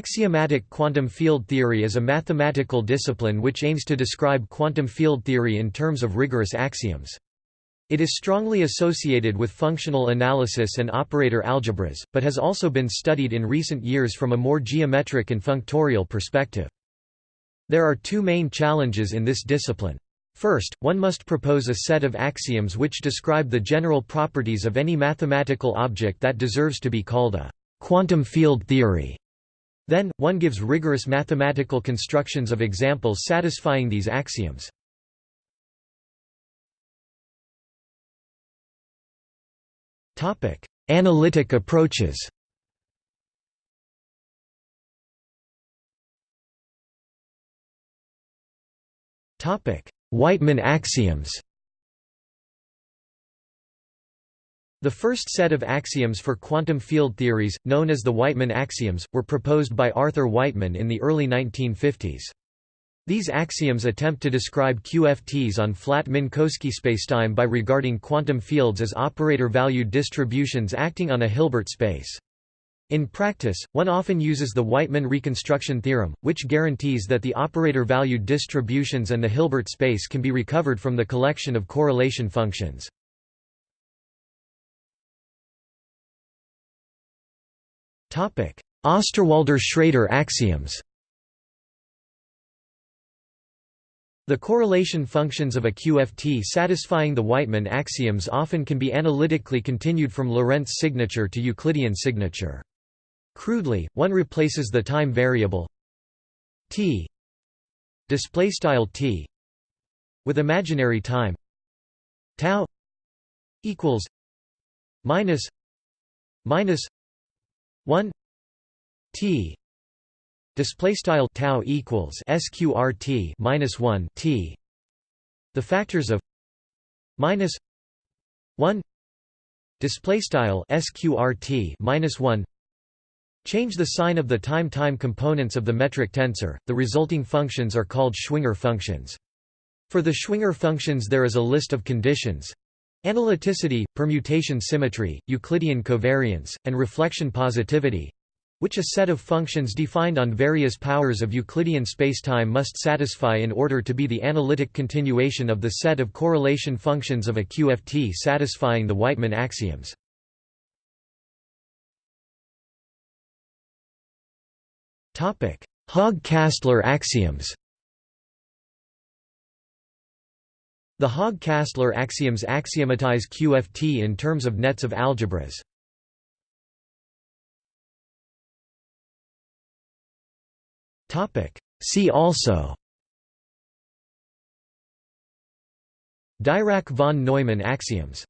Axiomatic quantum field theory is a mathematical discipline which aims to describe quantum field theory in terms of rigorous axioms. It is strongly associated with functional analysis and operator algebras, but has also been studied in recent years from a more geometric and functorial perspective. There are two main challenges in this discipline. First, one must propose a set of axioms which describe the general properties of any mathematical object that deserves to be called a quantum field theory. Then, one gives rigorous mathematical constructions of examples satisfying these axioms. Analytic approaches. Wightman axioms The first set of axioms for quantum field theories, known as the Wightman axioms, were proposed by Arthur Wightman in the early 1950s. These axioms attempt to describe QFTs on flat Minkowski spacetime by regarding quantum fields as operator-valued distributions acting on a Hilbert space. In practice, one often uses the Wightman reconstruction theorem, which guarantees that the operator-valued distributions and the Hilbert space can be recovered from the collection of correlation functions. Osterwalder-Schrader axioms The correlation functions of a QFT satisfying the Wightman axioms often can be analytically continued from Lorentz signature to Euclidean signature. Crudely, one replaces the time variable t t with imaginary time tau equals minus minus 1 t display style tau equals sqrt minus 1 t. The factors of minus 1 display style sqrt minus 1 change the sign of the time-time components of the metric tensor. The resulting functions are called schwinger functions. For the schwinger functions there is a list of conditions Analyticity, permutation symmetry, Euclidean covariance, and reflection positivity which a set of functions defined on various powers of Euclidean spacetime must satisfy in order to be the analytic continuation of the set of correlation functions of a QFT satisfying the Wightman axioms. Haag-Kastler axioms The Haag-Kastler axioms axiomatize QFT in terms of nets of algebras. See also. Dirac von Neumann axioms